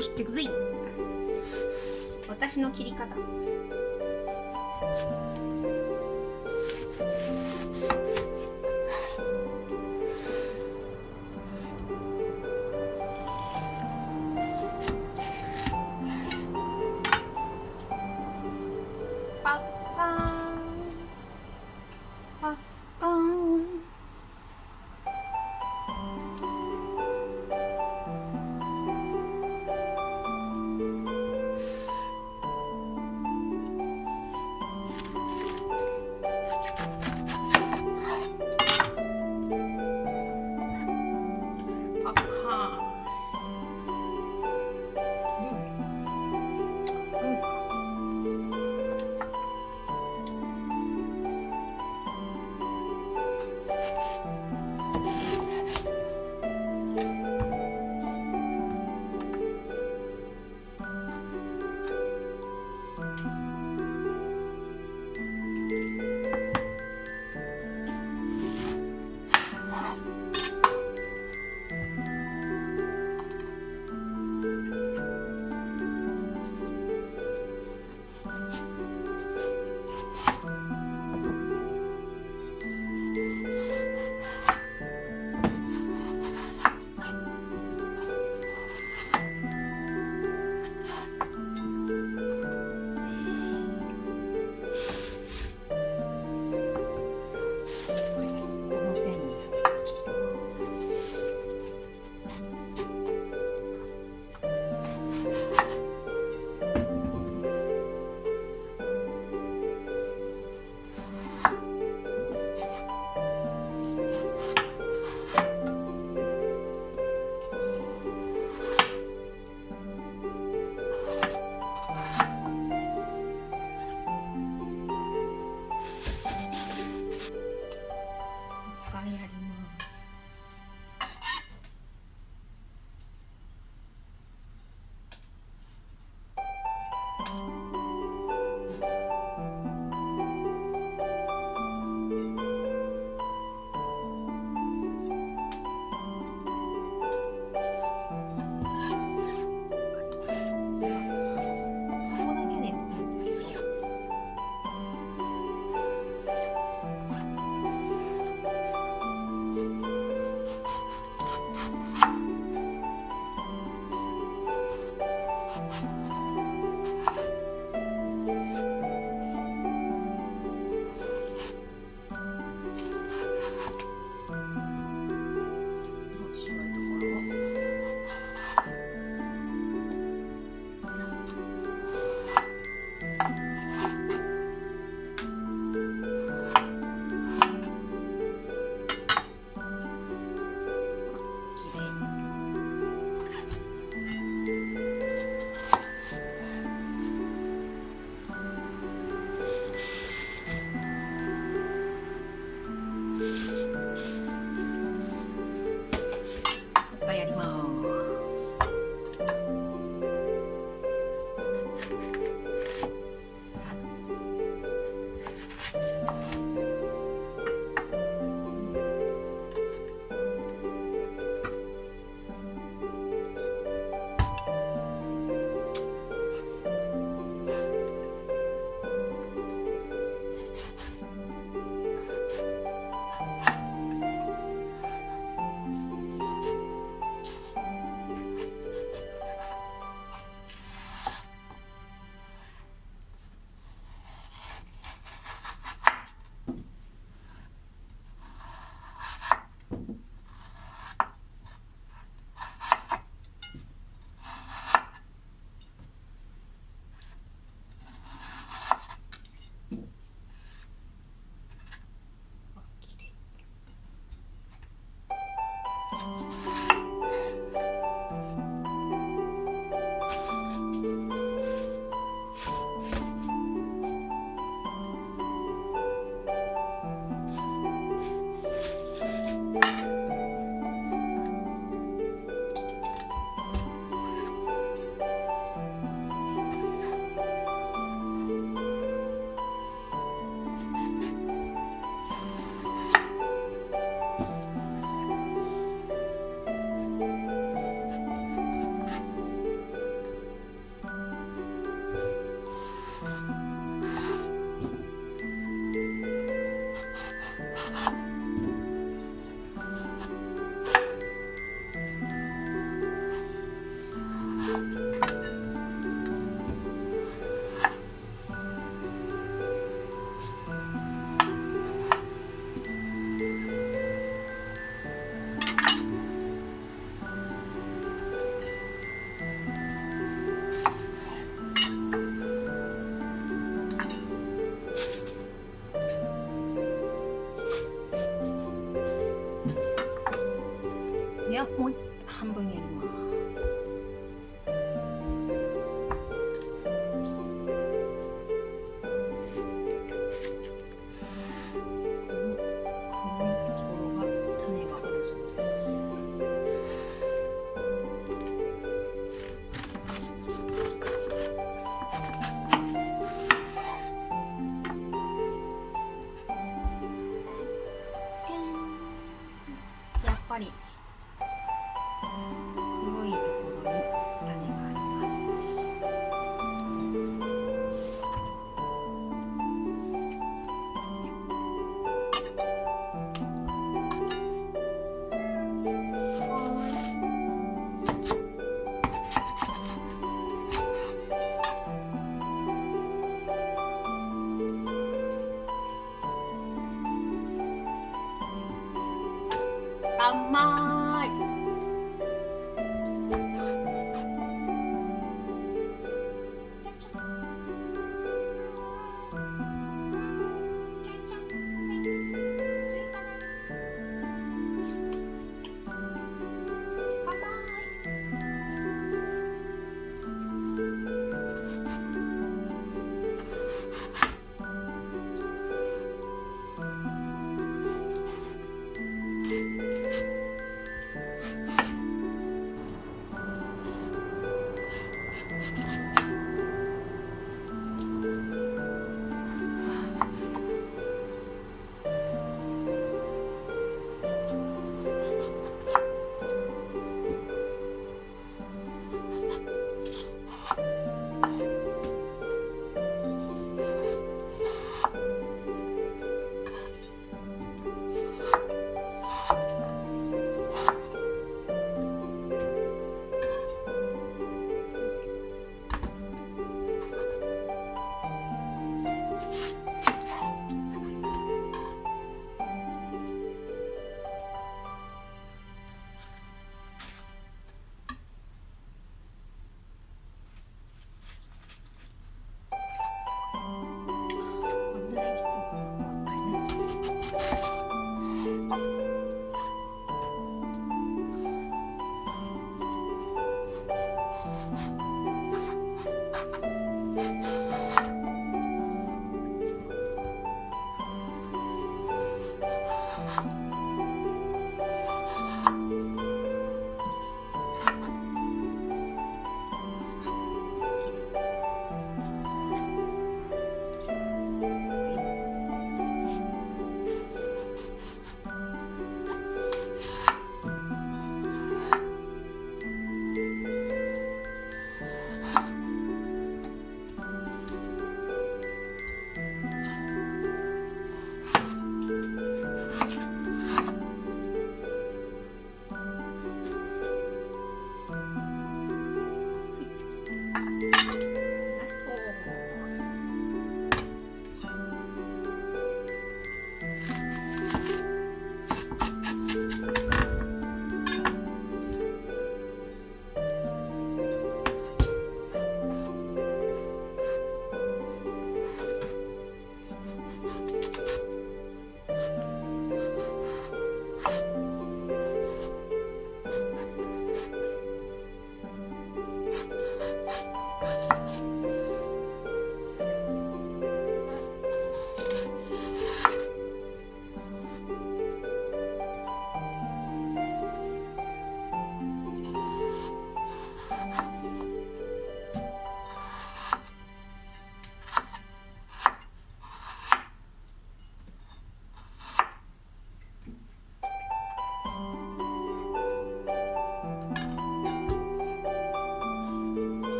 切ってくぜ私の切り方。Bye.